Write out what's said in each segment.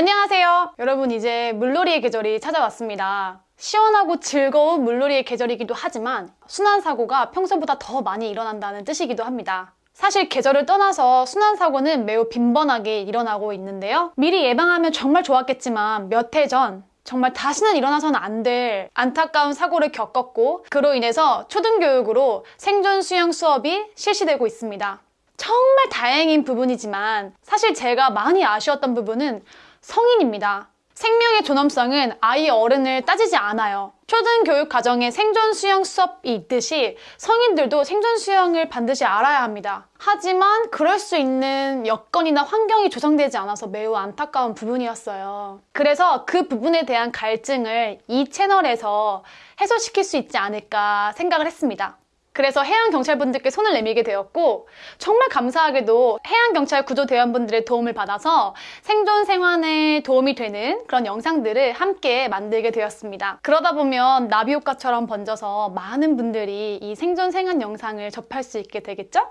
안녕하세요. 여러분 이제 물놀이의 계절이 찾아왔습니다. 시원하고 즐거운 물놀이의 계절이기도 하지만 순환사고가 평소보다 더 많이 일어난다는 뜻이기도 합니다. 사실 계절을 떠나서 순환사고는 매우 빈번하게 일어나고 있는데요. 미리 예방하면 정말 좋았겠지만 몇 해 전 정말 다시는 일어나서는 안 될 안타까운 사고를 겪었고 그로 인해서 초등교육으로 생존 수영 수업이 실시되고 있습니다. 정말 다행인 부분이지만 사실 제가 많이 아쉬웠던 부분은 성인입니다. 생명의 존엄성은 아이 어른을 따지지 않아요. 초등교육 과정에 생존 수영 수업이 있듯이 성인들도 생존 수영을 반드시 알아야 합니다. 하지만 그럴 수 있는 여건이나 환경이 조성되지 않아서 매우 안타까운 부분이었어요. 그래서 그 부분에 대한 갈증을 이 채널에서 해소시킬 수 있지 않을까 생각을 했습니다. 그래서 해양경찰분들께 손을 내밀게 되었고 정말 감사하게도 해양경찰 구조대원분들의 도움을 받아서 생존 생활에 도움이 되는 그런 영상들을 함께 만들게 되었습니다. 그러다 보면 나비 효과처럼 번져서 많은 분들이 이 생존 생활 영상을 접할 수 있게 되겠죠?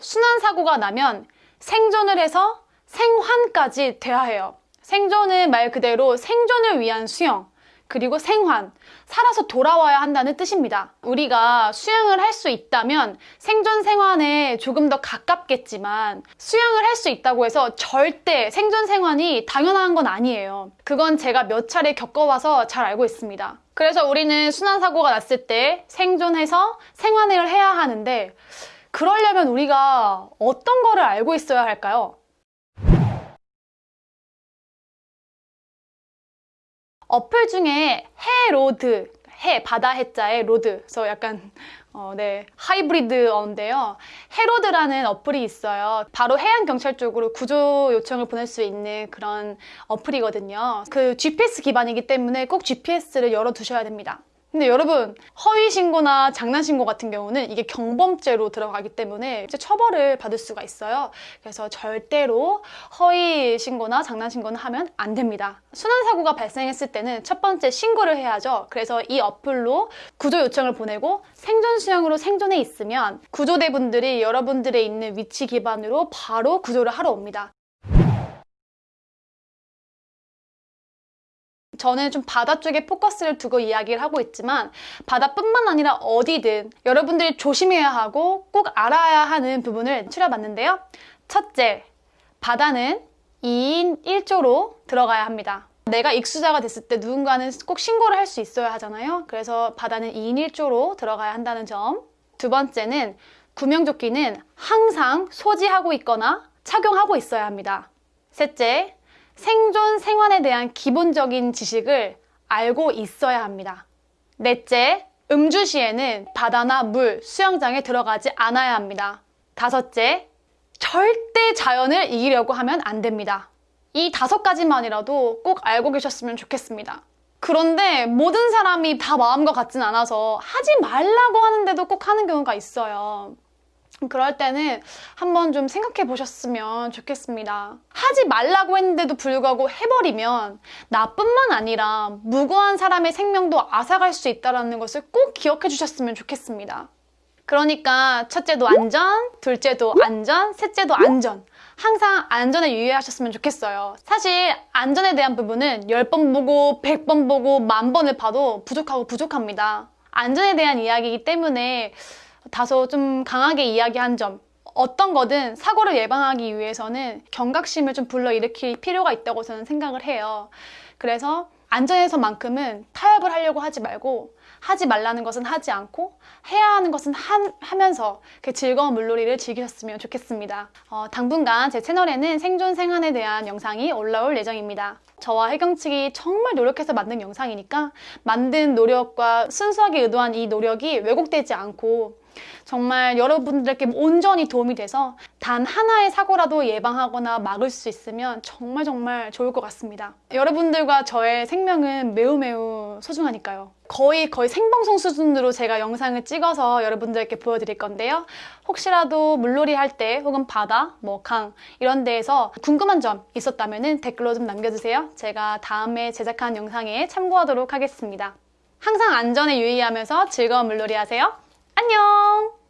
순환 사고가 나면 생존을 해서 생환까지 돼야 해요. 생존은 말 그대로 생존을 위한 수영, 그리고 생환, 살아서 돌아와야 한다는 뜻입니다. 우리가 수영을 할 수 있다면 생존 생환에 조금 더 가깝겠지만 수영을 할 수 있다고 해서 절대 생존 생환이 당연한 건 아니에요. 그건 제가 몇 차례 겪어와서 잘 알고 있습니다. 그래서 우리는 순환사고가 났을 때 생존해서 생환을 해야 하는데 그러려면 우리가 어떤 거를 알고 있어야 할까요? 어플 중에 해로드, 해, 바다 해자의 road. 그래서 약간, 어, 네, 하이브리드어인데요. 해로드라는 어플이 있어요. 바로 해양경찰 쪽으로 구조 요청을 보낼 수 있는 그런 어플이거든요. 그 GPS 기반이기 때문에 꼭 GPS를 열어두셔야 됩니다. 근데 여러분 허위 신고나 장난 신고 같은 경우는 이게 경범죄로 들어가기 때문에 이제 처벌을 받을 수가 있어요. 그래서 절대로 허위 신고나 장난 신고는 하면 안 됩니다. 순환 사고가 발생했을 때는 첫 번째 신고를 해야죠. 그래서 이 어플로 구조 요청을 보내고 생존 수영으로 생존해 있으면 구조대분들이 여러분들의 있는 위치 기반으로 바로 구조를 하러 옵니다. 저는 좀 바다 쪽에 포커스를 두고 이야기를 하고 있지만 바다뿐만 아니라 어디든 여러분들이 조심해야 하고 꼭 알아야 하는 부분을 추려봤는데요. 첫째, 바다는 2인 1조로 들어가야 합니다. 내가 익수자가 됐을 때 누군가는 꼭 신고를 할 수 있어야 하잖아요. 그래서 바다는 2인 1조로 들어가야 한다는 점. 두 번째는 구명조끼는 항상 소지하고 있거나 착용하고 있어야 합니다. 셋째, 생존 생활에 대한 기본적인 지식을 알고 있어야 합니다. 넷째, 음주 시에는 바다나 물, 수영장에 들어가지 않아야 합니다. 다섯째, 절대 자연을 이기려고 하면 안 됩니다. 이 다섯 가지만이라도 꼭 알고 계셨으면 좋겠습니다. 그런데 모든 사람이 다 마음과 같진 않아서 하지 말라고 하는데도 꼭 하는 경우가 있어요. 그럴 때는 한번 좀 생각해 보셨으면 좋겠습니다. 하지 말라고 했는데도 불구하고 해버리면 나뿐만 아니라 무고한 사람의 생명도 앗아갈 수 있다는 것을 꼭 기억해 주셨으면 좋겠습니다. 그러니까 첫째도 안전, 둘째도 안전, 셋째도 안전. 항상 안전에 유의하셨으면 좋겠어요. 사실 안전에 대한 부분은 10번 보고 100번 보고 만 번을 봐도 부족하고 부족합니다. 안전에 대한 이야기이기 때문에 다소 좀 강하게 이야기한 점 어떤 거든 사고를 예방하기 위해서는 경각심을 좀 불러일으킬 필요가 있다고 저는 생각을 해요. 그래서 안전에서만큼은 타협을 하려고 하지 말고 하지 말라는 것은 하지 않고 해야 하는 것은 한, 하면서 그 즐거운 물놀이를 즐기셨으면 좋겠습니다. 어, 당분간 제 채널에는 생존 생활에 대한 영상이 올라올 예정입니다. 저와 해경 측이 정말 노력해서 만든 영상이니까 만든 노력과 순수하게 의도한 이 노력이 왜곡되지 않고 정말 여러분들께 온전히 도움이 돼서 단 하나의 사고라도 예방하거나 막을 수 있으면 정말 정말 좋을 것 같습니다. 여러분들과 저의 생명은 매우 매우 소중하니까요. 거의 거의 생방송 수준으로 제가 영상을 찍어서 여러분들께 보여드릴 건데요. 혹시라도 물놀이 할 때 혹은 바다, 뭐 강 이런 데에서 궁금한 점 있었다면 댓글로 좀 남겨주세요. 제가 다음에 제작한 영상에 참고하도록 하겠습니다. 항상 안전에 유의하면서 즐거운 물놀이 하세요. 안녕!